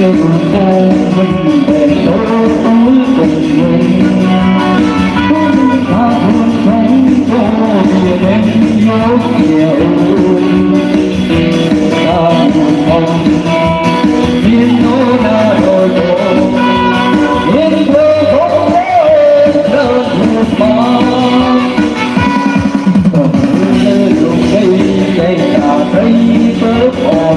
yêu cuộc đời về chỗ tối cùng mình cũng ta buồn thấy cô về đêm nhau nhiều ta buồn không biết nỗi đau đôi bộ biết đôi không thể đơn một mà còn nơi lúc đây đây là thấy bớt bỏ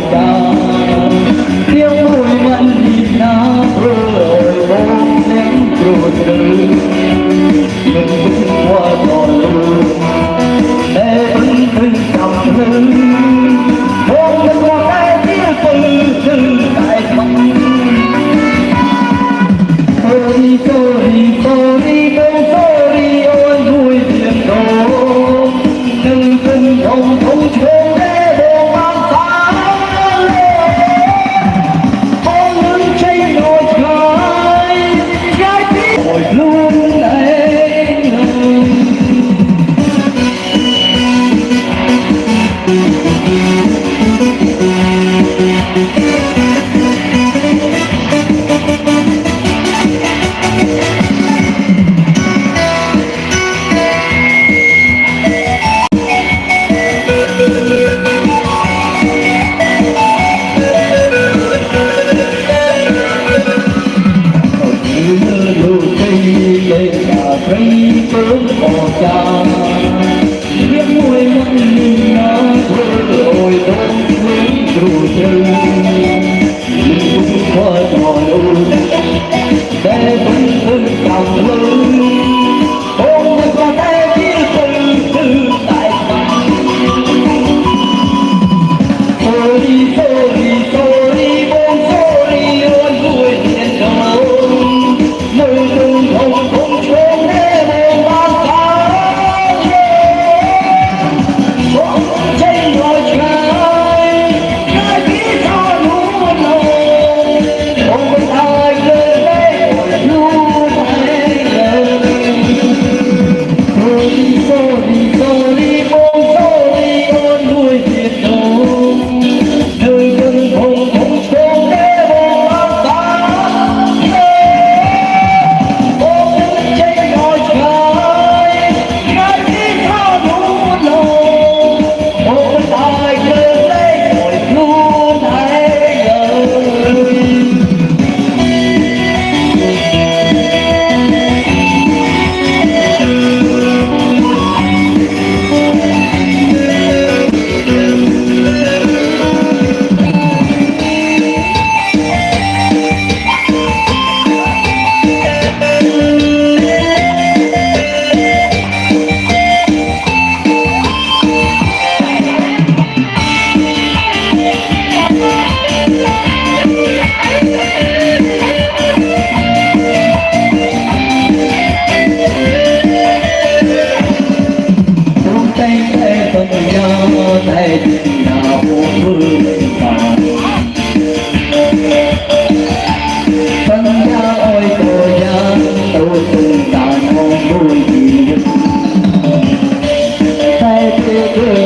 Yeah.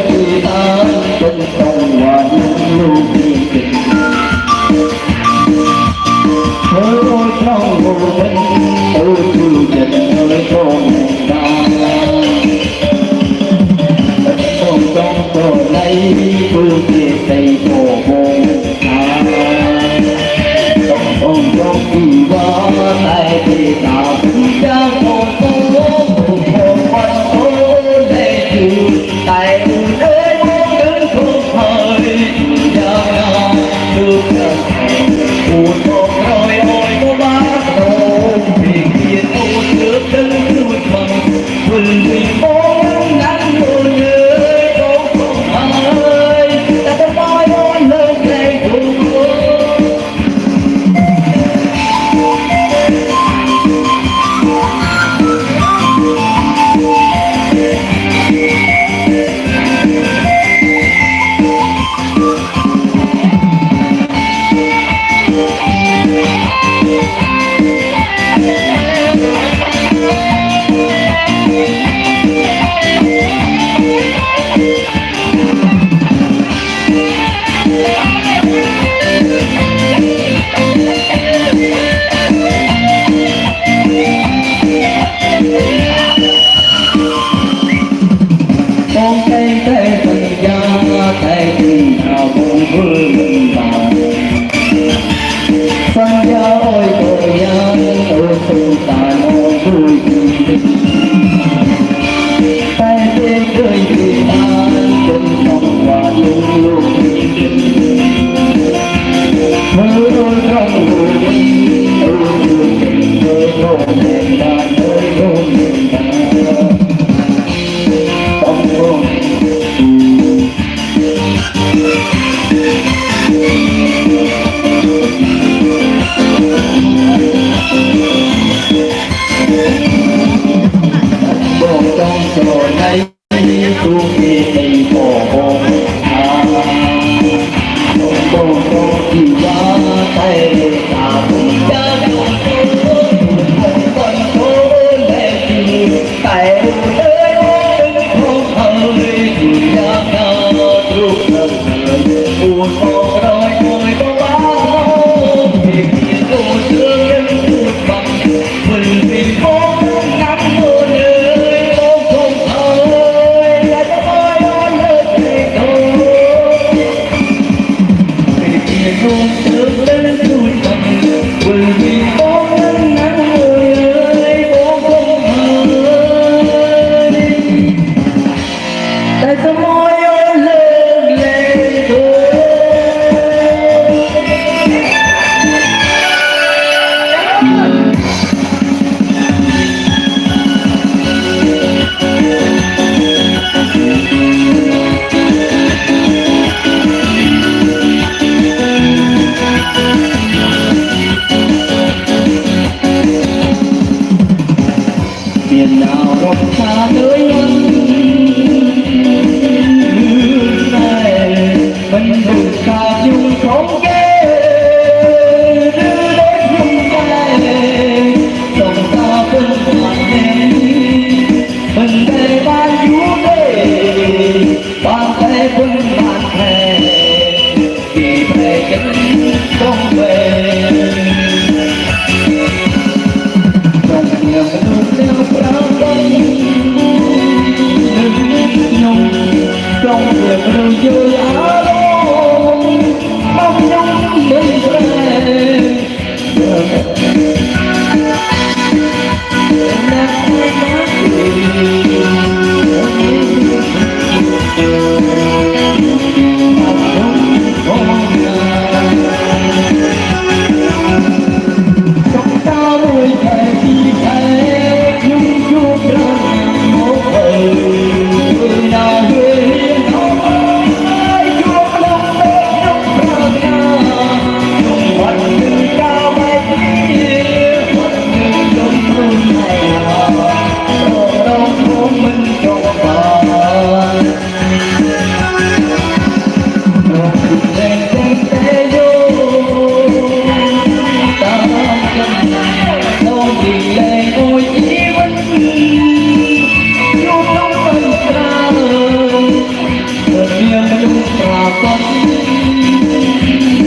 មានមនុស្សប្រកប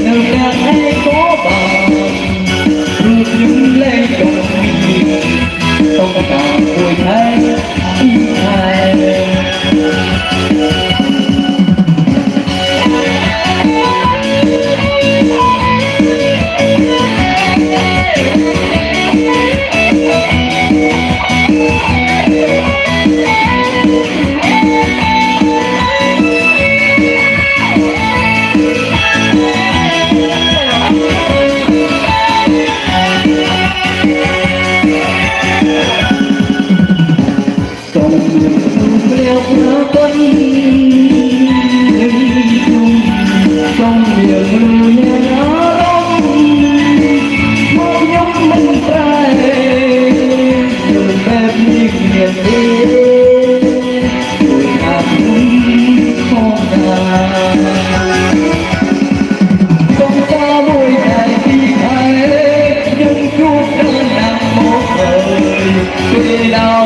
នៅតាមឯកោបានរូបខ្ញុំលែងទៅទៅតាមមួយថ្ងៃ Hãy subscribe cho kênh Ghiền Mì Gõ Để không bỏ lỡ những video hấp dẫn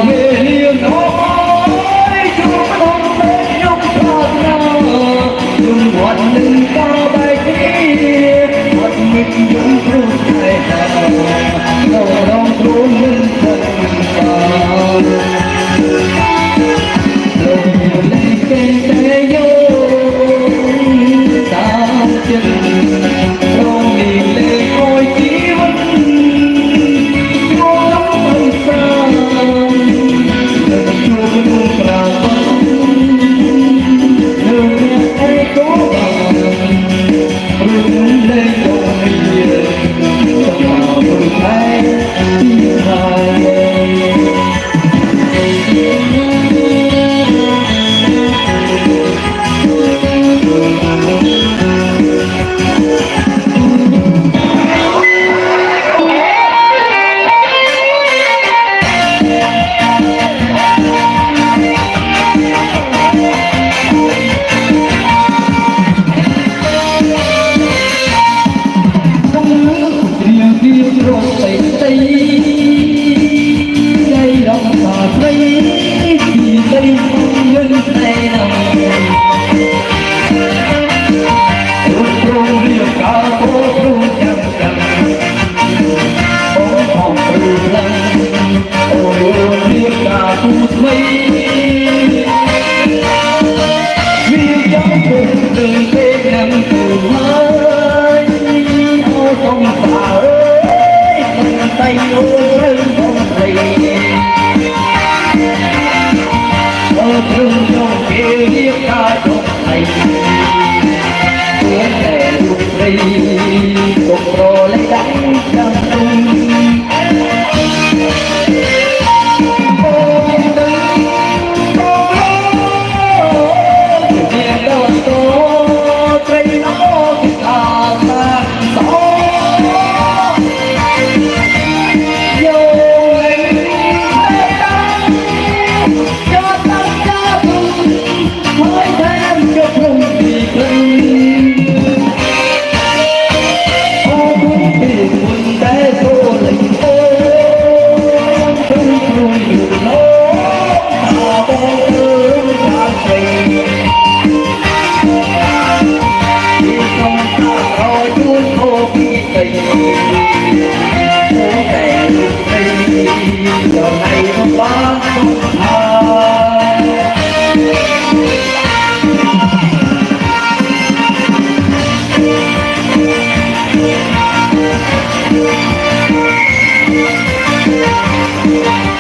Yeah.